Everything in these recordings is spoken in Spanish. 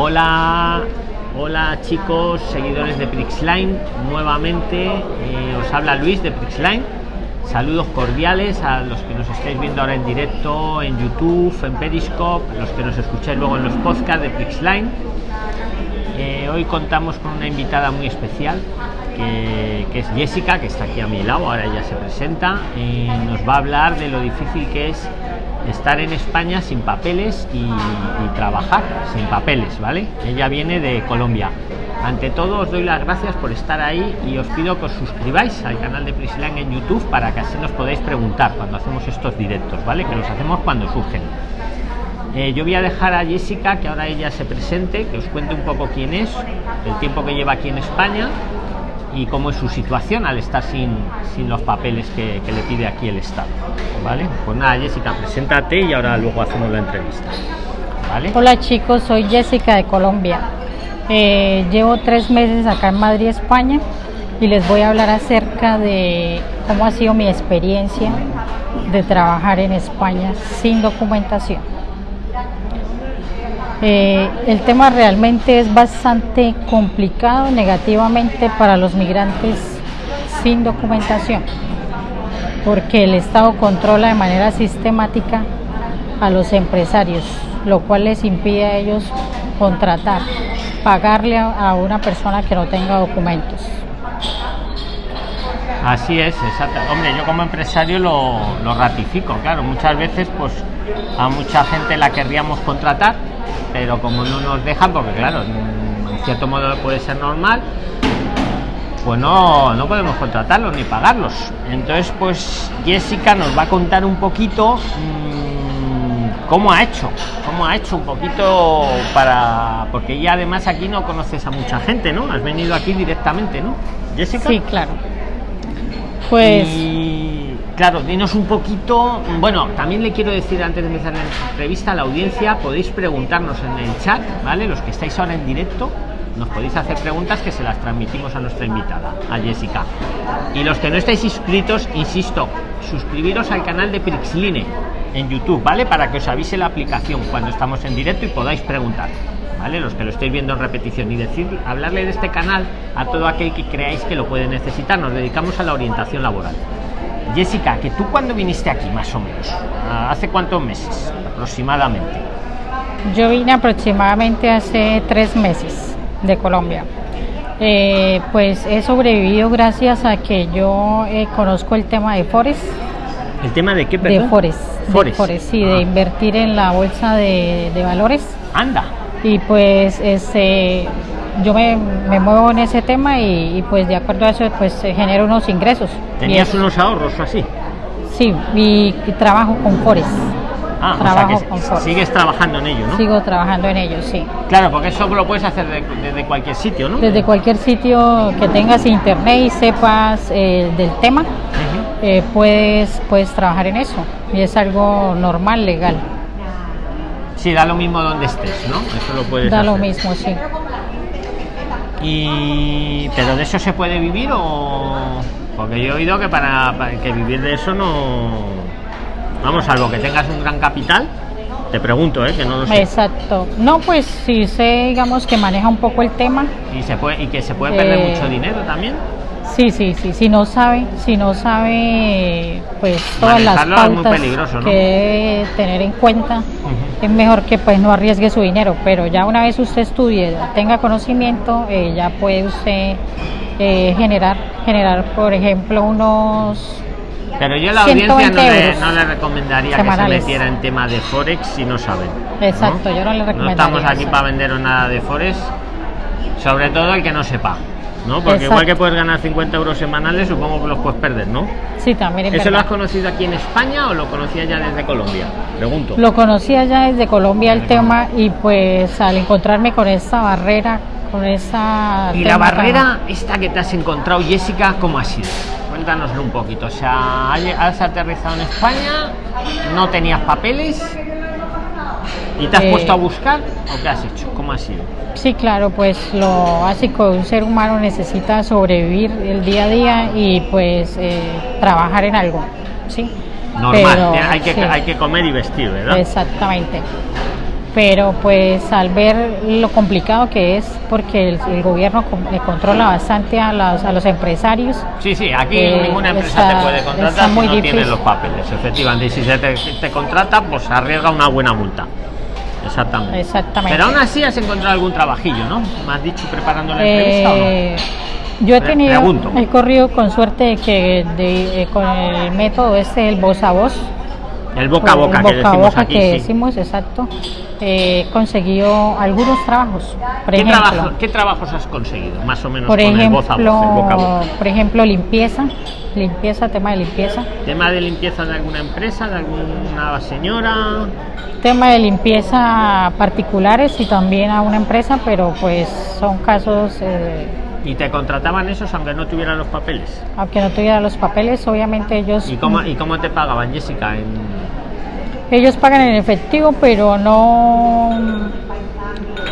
Hola, hola chicos, seguidores de Prixline. Nuevamente eh, os habla Luis de Prixline. Saludos cordiales a los que nos estáis viendo ahora en directo en YouTube, en Periscope, los que nos escucháis luego en los podcasts de Prixline. Eh, hoy contamos con una invitada muy especial que, que, es Jessica, que está aquí a mi lado, ahora ella se presenta y nos va a hablar de lo difícil que es estar en España sin papeles y, trabajar sin papeles, ¿vale? Ella viene de Colombia. Ante todo os doy las gracias por estar ahí y os pido que os suscribáis al canal de Priscila en YouTube para que así nos podáis preguntar cuando hacemos estos directos, ¿vale? Que los hacemos cuando surgen. Eh, yo voy a dejar a Jessica que ahora ella se presente, que os cuente un poco quién es, el tiempo que lleva aquí en España y cómo es su situación al estar sin, sin los papeles que, le pide aquí el Estado. ¿Vale? Pues nada, Jessica, preséntate y ahora luego hacemos la entrevista. Hola chicos, soy Jessica de Colombia. Eh, llevo tres meses acá en Madrid, España, y les voy a hablar acerca de cómo ha sido mi experiencia de trabajar en España sin documentación. Eh, el tema realmente es bastante complicado negativamente para los migrantes sin documentación, porque el Estado controla de manera sistemática a los empresarios, lo cual les impide a ellos contratar, pagarle a, a una persona que no tenga documentos. Así es, exacto. Hombre, yo como empresario lo, lo ratifico, claro, muchas veces pues a mucha gente la querríamos contratar, pero como no nos dejan, porque claro, en cierto modo puede ser normal, pues no, no podemos contratarlos ni pagarlos. Entonces, pues Jessica nos va a contar un poquito mmm, cómo ha hecho, cómo ha hecho un poquito para, porque ya además aquí no conoces a mucha gente, ¿no? Has venido aquí directamente, ¿no? Jessica. Sí, claro. Pues... Y, claro, dinos un poquito. Bueno, también le quiero decir antes de empezar la entrevista a la audiencia, podéis preguntarnos en el chat, ¿vale? Los que estáis ahora en directo, nos podéis hacer preguntas que se las transmitimos a nuestra invitada, a Jessica. Y los que no estáis inscritos, insisto, suscribiros al canal de Prixline en YouTube, ¿vale? Para que os avise la aplicación cuando estamos en directo y podáis preguntar. ¿Vale? Los que lo estéis viendo en repetición y decir, hablarle de este canal a todo aquel que creáis que lo puede necesitar. Nos dedicamos a la orientación laboral. Jessica, que tú cuando viniste aquí, más o menos, ¿hace cuántos meses aproximadamente? Yo vine aproximadamente hace tres meses de Colombia. Eh, pues he sobrevivido gracias a que yo eh, conozco el tema de Forex. ¿El tema de qué, perdón? De Forex. Forex. De Forex, sí, ah. de invertir en la bolsa de, de valores. Anda y pues este yo me, me muevo en ese tema y, y, pues de acuerdo a eso pues genero unos ingresos tenías unos ahorros así sí y, y trabajo con Forex ah, trabajo o sea con sigues trabajando en ello ¿no? sigo trabajando en ello sí claro porque eso lo puedes hacer desde de, de cualquier sitio ¿no? desde cualquier sitio que tengas internet y sepas eh, del tema uh -huh. eh, puedes puedes trabajar en eso y es algo normal legal Sí, da lo mismo donde estés, ¿no? Eso lo puedes Da hacer. lo mismo, sí. Y pero de eso se puede vivir o porque yo he oído que para, para que vivir de eso no vamos, salvo que tengas un gran capital, te pregunto, ¿eh? que no lo sé. Exacto. No, pues si sé, digamos que maneja un poco el tema. Y se puede y que se puede perder Eh, mucho dinero también. Sí, sí, sí. Si no sabe, si no sabe, pues todas las Manejarlo pautas ¿no? que debe tener en cuenta, es mejor que pues no arriesgue su dinero. Pero ya una vez usted estudie, tenga conocimiento, eh, ya puede usted eh, generar, generar, por ejemplo, unos Pero yo a la audiencia 120 no le, no le recomendaría que se metiera en tema de Forex si no saben. ¿no? Exacto, yo no le No recomendaría estamos aquí eso. para venderos nada de Forex, sobre todo el que no sepa. ¿No? Porque igual que puedes ganar 50 euros semanales, supongo que los puedes perder, ¿no? Sí, también es ¿Eso lo has conocido aquí en España o lo conocías ya desde Colombia? Pregunto. Lo conocía ya desde Colombia el tema y pues al encontrarme con esta barrera, con esa... y la barrera esta que te has encontrado, Jessica, ¿cómo ha sido? Cuéntanoslo un poquito. O sea, has aterrizado en España, no tenías papeles y te has Eh, puesto a buscar o qué has hecho? ¿Cómo ha sido? Sí, claro, pues lo básico de un ser humano necesita sobrevivir el día a día y pues eh, trabajar en algo, ¿sí? Normal, Pero, hay, que, sí, hay que comer y vestir, ¿verdad? Exactamente. Pero pues al ver lo complicado que es, porque el, el gobierno controla bastante a, las- a los empresarios, Sí, sí, aquí Eh, ninguna empresa está- te puede contratar si no tienes difícil. los papeles, efectivamente. Y si se te, te contrata, pues arriesga una buena multa. Exactamente. Exactamente. Pero aún así has encontrado algún trabajillo, ¿no? ¿Me has dicho preparando la entrevista o no? Eh, yo he tenido, pregunto. he corrido con suerte de que de- eh, con el método este, el voz a voz, El boca a boca que boca a decimos boca aquí. que sí. decimos, exacto, eh, he conseguido algunos trabajos, por ¿Qué, ejemplo, trabajo- ¿Qué trabajos has conseguido? Más o menos por con el voz a voz, el boca a boca. ejemplo, por ejemplo, limpieza, limpieza, tema de limpieza, ¿Tema de limpieza de alguna empresa, de alguna señora? tema de limpieza particulares y también a una empresa, pero pues son casos, eh, ¿Y te contrataban esos aunque no tuvieran los papeles? aunque no tuviera los papeles, obviamente ellos ¿Y cómo, ¿Y cómo te pagaban, Jessica? En... Ellos pagan en efectivo, pero no.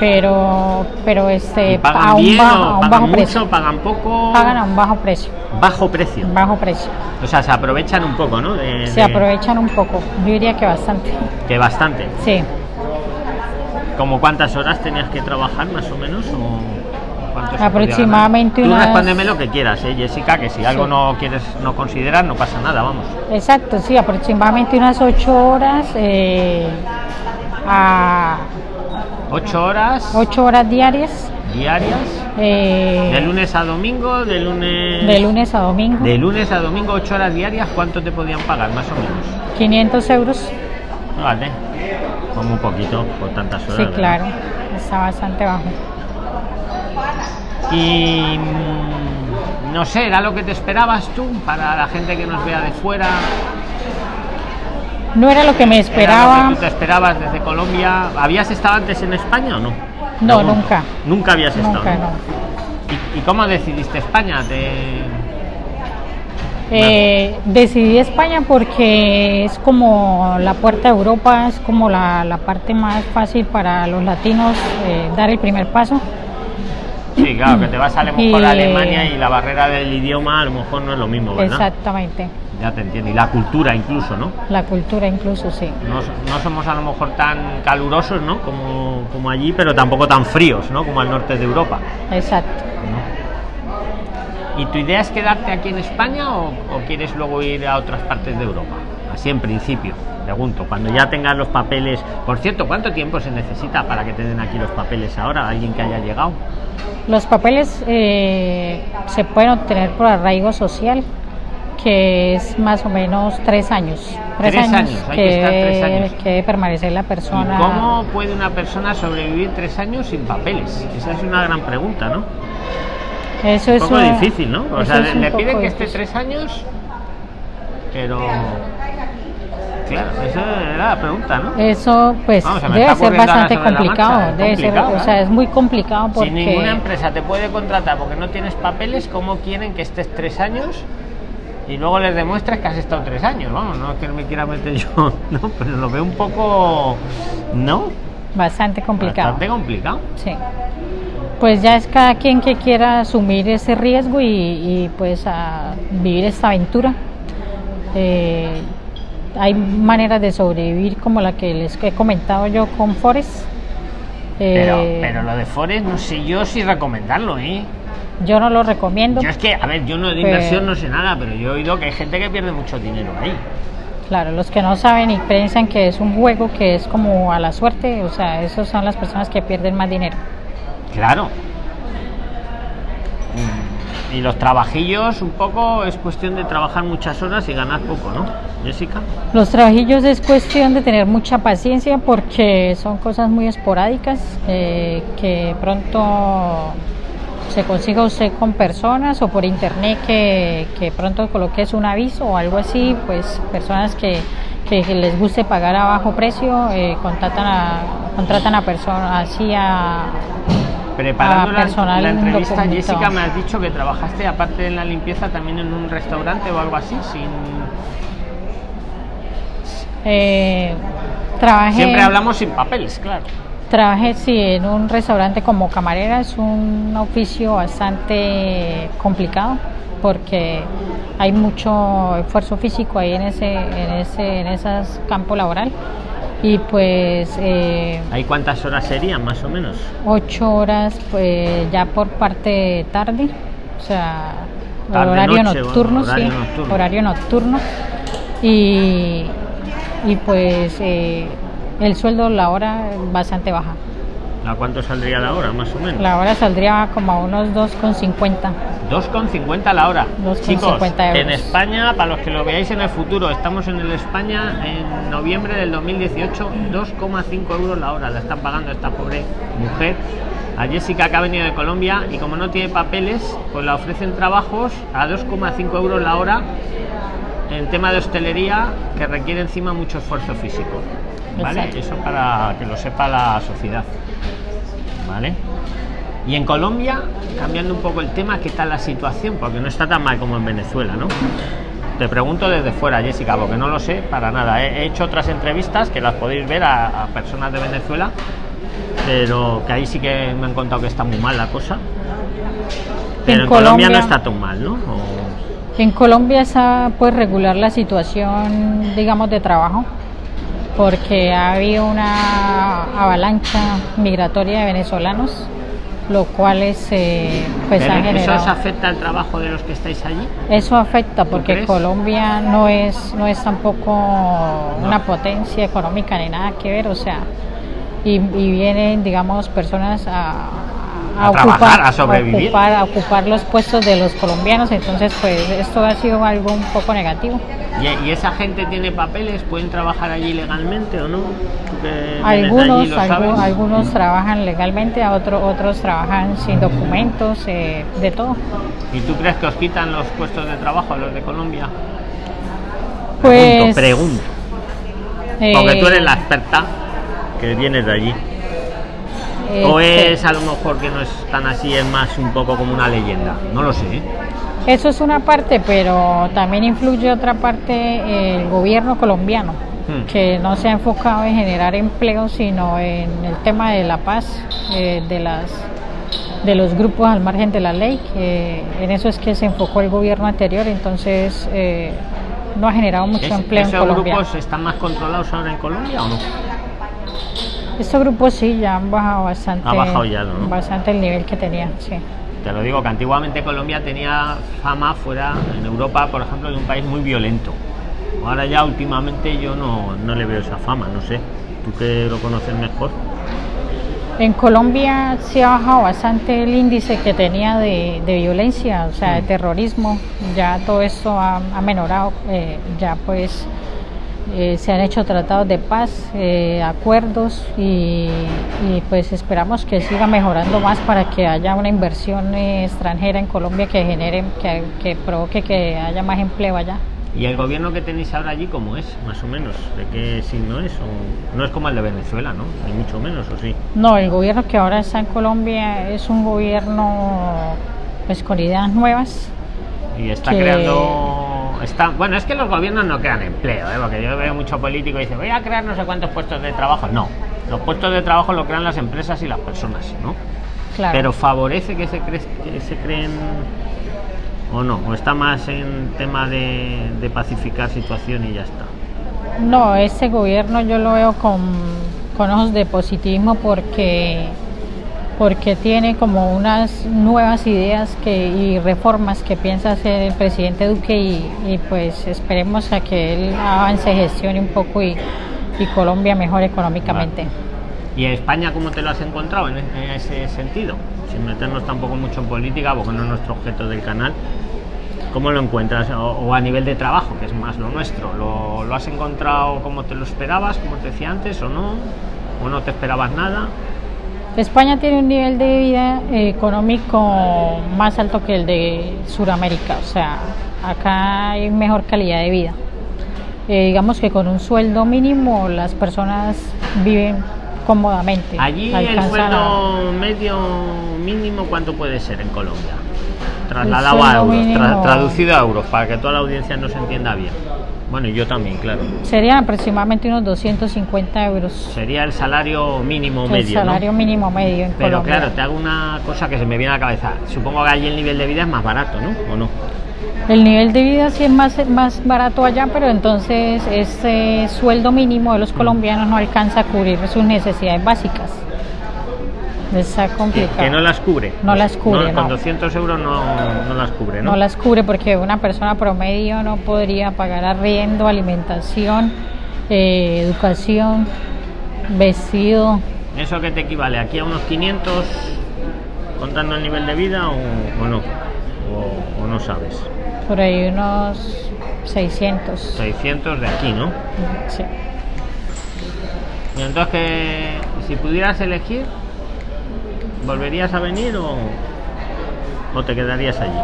Pero, pero este, ¿Y pagan a un, bien bajo, o a un pagan bajo mucho, precio. pagan poco? Pagan a un bajo precio. Bajo precio. Bajo precio. O sea, se aprovechan un poco, ¿no? De- Se de- aprovechan un poco. Yo diría que bastante. Que bastante. Sí. ¿Como cuántas horas tenías que trabajar más o menos? O cuánto Aproximadamente ganar? Tú unas- respóndeme lo que quieras, ¿eh, Jessica, que si algo Sí. no quieres, no considerar, no pasa nada, vamos. Exacto, sí, aproximadamente unas ocho horas eh, a Ocho horas ocho horas diarias. diarias, eh, de lunes a domingo, de lunes... de lunes a domingo. De lunes a domingo, ocho horas diarias, ¿cuánto te podían pagar más o menos? 500 euros. Vale, como un poquito por tantas horas. Sí, ¿verdad? claro. Está bastante bajo. Y mm, no sé, ¿era lo que te esperabas tú para la gente que nos vea de fuera? No era lo que me ¿Era esperaba. lo que tú te esperabas desde Colombia? ¿Habías estado antes en España o no? No, nunca. Nunca habías estado. Nunca, ¿no? no. ¿Y, y cómo decidiste España? ¿Te... Eh, decidí España porque es como la puerta a Europa, es como la, la parte más fácil para los latinos eh, dar el primer paso. Sí, claro, que te vas a, lo mejor a Alemania y la barrera del idioma a lo mejor no es lo mismo, ¿verdad? Exactamente. Ya te entiendo. Y la cultura incluso, ¿no? La cultura incluso, sí. No, no somos a lo mejor tan calurosos, ¿no? Como, como allí, pero tampoco tan fríos, ¿no? Como al norte de Europa. Exacto. ¿Y tu idea es quedarte aquí en España o, o quieres luego ir a otras partes de Europa? Así en principio, pregunto, cuando ya tengas los papeles. Por cierto, ¿cuánto tiempo se necesita para que te den aquí los papeles ahora? ¿Alguien que haya llegado? Los papeles eh, se pueden obtener por arraigo social, que es más o menos tres años. Tres años, hay que estar tres años. que debe permanecer la ¿Y persona. cómo puede una persona sobrevivir tres años sin papeles? Esa es una gran pregunta, ¿no? Eso Un es poco un- difícil, ¿no? O sea, le poco piden que esté tres años, pero. Claro, esa era la pregunta, ¿no? Eso pues se debe ser bastante complicado, marcha, debe ser, o sea, ¿eh? es muy complicado porque Si ninguna empresa te puede contratar porque no tienes papeles, ¿cómo quieren que estés tres años? Y luego les demuestres que has estado tres años, vamos, no es que me quiera meter yo, no, pero lo veo un poco, ¿no? bastante complicado. Bastante complicado. Sí. Pues ya es cada quien que quiera asumir ese riesgo y, y, pues a vivir esta aventura. Eh, hay maneras de sobrevivir como la que les he comentado yo con Forest. Pero, Eh, pero lo de Forex no sé yo si recomendarlo, ¿eh? yo no lo recomiendo. Yo es que, a ver, yo no de inversión no sé nada, pero yo he oído que hay gente que pierde mucho dinero ahí. Claro, los que no saben y piensan que es un juego que es como a la suerte, o sea, esos son las personas que pierden más dinero. Claro. Y los trabajillos, un poco, es cuestión de trabajar muchas horas y ganar poco, ¿no, Jessica? Los trabajillos es cuestión de tener mucha paciencia porque son cosas muy esporádicas eh, que pronto se consiga usted con personas o por internet que, que pronto coloques un aviso o algo así, pues personas que, que les guste pagar a bajo precio eh, contratan a contratan a personas así a Preparando a la, la entrevista. Jessica, me has dicho que trabajaste, aparte de la limpieza, también en un restaurante o algo así, sin... eh, trabajé Siempre hablamos sin papeles, claro. Trabajé sí en un restaurante como camarera, es un oficio bastante complicado porque hay mucho esfuerzo físico ahí en ese en ese en esas campo laboral y pues eh, ¿Hay cuántas horas serían más o menos? ocho horas pues ya por parte tarde, o sea, Tarde, horario noche, nocturno, horario sí, nocturno. horario nocturno y, y pues eh, el sueldo la hora bastante baja. ¿A cuánto saldría la hora más o menos? La hora saldría como a unos 2,50. 2,50 la hora. 2,50 Chicos, euros. en España, para los que lo veáis en el futuro, estamos en el España en noviembre del 2018, 2,5 euros la hora. La están pagando esta pobre mujer. A Jessica que ha venido de Colombia y como no tiene papeles, pues la ofrecen trabajos a 2,5 euros la hora en tema de hostelería que requiere encima mucho esfuerzo físico. ¿Vale? Exacto. Eso para que lo sepa la sociedad. ¿Vale? Y en Colombia, cambiando un poco el tema, ¿qué tal la situación? Porque no está tan mal como en Venezuela, ¿no? Te pregunto desde fuera, Jessica, porque no lo sé para nada. He he hecho otras entrevistas que las podéis ver a, a personas de Venezuela, pero que ahí sí que me han contado que está muy mal la cosa. Pero en, Colombia, Colombia- no está tan mal, ¿no? O- En Colombia está pues regular la situación, digamos, de trabajo, porque ha habido una avalancha migratoria de venezolanos, lo cual es, eh, pues ¿Pero ha ¿Eso os generado. afecta al trabajo de los que estáis allí? Eso afecta porque? Colombia no es no es tampoco una potencia económica ni nada que ver, o sea, y, y vienen, digamos, personas a, A trabajar, a sobrevivir. ocupar, a ocupar los puestos de los colombianos, entonces pues esto ha sido algo un poco negativo. ¿Y, y esa gente tiene papeles? ¿Pueden trabajar allí legalmente o no? De allí, Algunos, algunos trabajan legalmente, a otro- otros trabajan sin documentos, eh, de todo. ¿Y tú crees que os quitan los puestos de trabajo a los de Colombia? Pues, pregunto, pregunto. eh, Porque tú eres la experta que vienes de allí. O este, es a lo mejor que no es tan así, es más un poco como una leyenda. No lo sé. ¿eh? Eso es una parte, pero también influye otra parte el gobierno colombiano, Hmm. que no se ha enfocado en generar empleo, sino en el tema de la paz eh, de las de los grupos al margen de la ley, que en eso es que se enfocó el gobierno anterior, entonces eh, no ha generado mucho ¿Es- empleo en ¿Esos Colombia. grupos están más controlados ahora en Colombia o no? Estos grupos sí ya han bajado bastante, Ha bajado ya, ¿no? bastante el nivel que tenían, sí. Te lo digo que antiguamente Colombia tenía fama fuera en Europa, por ejemplo, de un país muy violento. Ahora ya últimamente yo no, no le veo esa fama, no sé. Tú que lo conoces mejor. En Colombia se ha bajado bastante el índice que tenía de, de violencia, o sea, de Mm. terrorismo. Ya todo esto ha, ha menorado, eh, ya pues eh, se han hecho tratados de paz, eh, acuerdos y, y, pues esperamos que siga mejorando más para que haya una inversión eh, extranjera en Colombia que genere, que, que provoque que haya más empleo allá. ¿Y el gobierno que tenéis ahora allí cómo es, más o menos? ¿De qué signo es? O- no es como el de Venezuela, ¿no? Ni mucho menos, ¿o sí? No, el gobierno que ahora está en Colombia es un gobierno pues con ideas nuevas. Y está Que- creando... Está, bueno, es que los gobiernos no crean empleo, ¿eh? porque yo veo mucho político y dice, voy a crear no sé cuántos puestos de trabajo. No, los puestos de trabajo lo crean las empresas y las personas, ¿no? Claro. Pero favorece que se, cre- que se creen o no, o está más en tema de, de pacificar situación y ya está. No, este gobierno yo lo veo con, con ojos de positivismo porque, porque tiene como unas nuevas ideas que, y reformas que piensa hacer el presidente Duque y, y pues esperemos a que él avance, gestione un poco y, y Colombia mejore económicamente. ¿Y España cómo te lo has encontrado en, en ese sentido? Sin meternos tampoco mucho en política, porque no es nuestro objeto del canal. ¿Cómo lo encuentras? O, o a nivel de trabajo, que es más lo nuestro. ¿Lo, lo has encontrado como te lo esperabas, como te decía antes, o no? ¿O no te esperabas nada? España tiene un nivel de vida eh, económico más alto que el de Sudamérica, o sea, acá hay mejor calidad de vida. Eh, digamos que con un sueldo mínimo las personas viven cómodamente. Allí el alcanzan a- sueldo medio mínimo, ¿cuánto puede ser en Colombia? Trasladado a sueldo euros, tra- traducido a euros, para que toda la audiencia nos entienda bien. Bueno, y yo también, claro. Serían aproximadamente unos 250 euros. Sería el salario mínimo el medio, ¿no? salario mínimo medio en Pero Colombia. claro, te hago una cosa que se me viene a la cabeza. Supongo que allí el nivel de vida es más barato, ¿no? ¿O no? El nivel de vida sí es más, más barato allá, pero entonces ese sueldo mínimo de los colombianos no alcanza a cubrir sus necesidades básicas. Está complicado. Que no las cubre. No las cubre, Con no. 200 euros no, no las cubre, ¿no? No las cubre porque una persona promedio no podría pagar arriendo, alimentación, eh, educación, vestido. ¿Eso que te equivale? ¿Aquí a unos 500 contando el nivel de vida o, o no? O, o no sabes? Por ahí unos 600. 600 de aquí, ¿no? Sí. Y entonces, si pudieras elegir, ¿volverías a venir o, o te quedarías allí?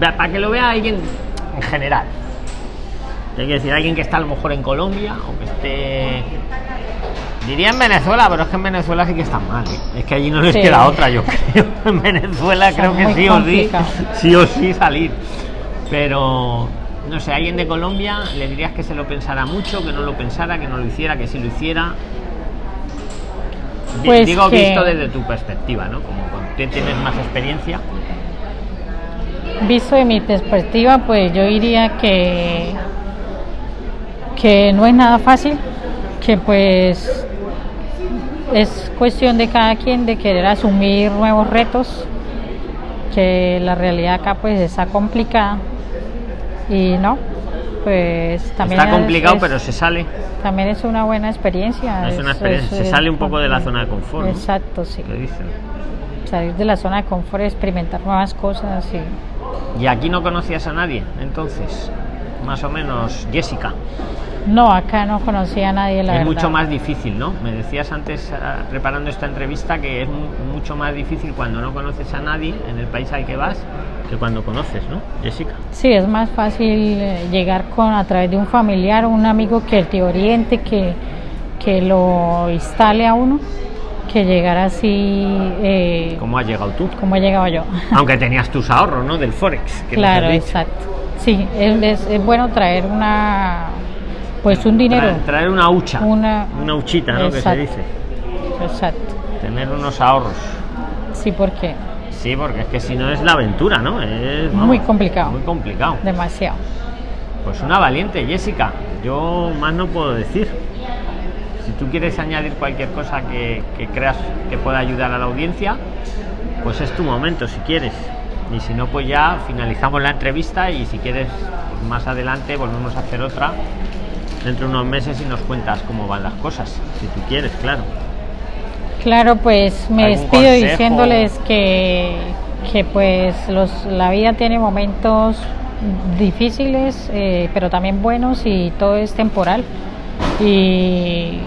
Para que lo vea alguien en general. Hay que decir, alguien que está a lo mejor en Colombia o que esté. Diría en Venezuela, pero es que en Venezuela sí que están mal. ¿eh? Es que allí no les Sí. queda otra, yo creo. En Venezuela Está creo que sí o sí, sí o sí salir. Pero no sé, alguien de Colombia le dirías que se lo pensara mucho, que no lo pensara, que no lo hiciera, que sí lo hiciera. Pues Digo que- visto desde tu perspectiva, ¿no? Como tú tienes más experiencia. Visto de mi perspectiva, pues yo diría que, que no es nada fácil, que pues es cuestión de cada quien de querer asumir nuevos retos, que la realidad acá pues está complicada y no, pues también Está es- complicado, es- pero se sale. también es una buena experiencia. Es una experiencia, se sale un poco de la zona de confort, ¿no? Exacto, sí. Lo dicen. Salir de la zona de confort, experimentar nuevas cosas y Y aquí no conocías a nadie, entonces, más o menos, Jessica. No, acá no conocía a nadie la es verdad. mucho más difícil, ¿no? Me decías antes, ah, preparando esta entrevista, que es mu- mucho más difícil cuando no conoces a nadie en el país al que vas que cuando conoces, ¿no, Jessica? Sí, es más fácil eh, llegar con a través de un familiar o un amigo que te oriente, que, que lo instale a uno, que llegar así eh, ¿Cómo has llegado tú? como he llegado yo. Aunque tenías tus ahorros, ¿no? Del Forex. que claro, exacto. Sí, es, es- es bueno traer una, pues un dinero. Traer, traer una hucha, Una- una huchita, ¿no? Que se dice. Exacto. Tener unos ahorros. Sí, porque Sí, porque es que si no es la aventura, ¿no? Es vamos, Muy complicado. Muy complicado. demasiado. Pues una valiente, Jessica. Yo más no puedo decir. Si tú quieres añadir cualquier cosa que, que creas que pueda ayudar a la audiencia, pues es tu momento si quieres. Y si no, pues ya finalizamos la entrevista y si quieres, pues más adelante volvemos a hacer otra dentro de unos meses y nos cuentas cómo van las cosas, si tú quieres, claro. Claro, pues me ¿Algún despido consejo? diciéndoles que, que pues los, la vida tiene momentos difíciles, eh, pero también buenos y todo es temporal. Y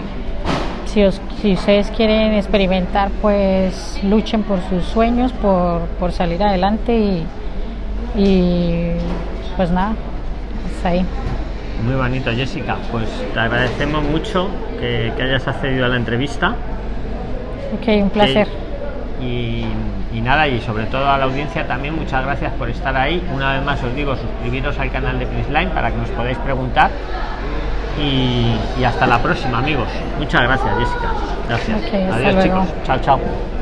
si, os- si ustedes quieren experimentar, pues luchen por sus sueños, por, por salir adelante y, y pues nada, hasta ahí. Muy bonito, Jessica. Pues te agradecemos mucho que, que hayas accedido a la entrevista. Ok, un placer. Y, y nada, y sobre todo a la audiencia también, muchas gracias por estar ahí. Una vez más os digo, suscribiros al canal de Prisline para que nos podáis preguntar. Y, y hasta la próxima, amigos. Muchas gracias, Jessica. Gracias. Adiós, chicos. Chao, chao.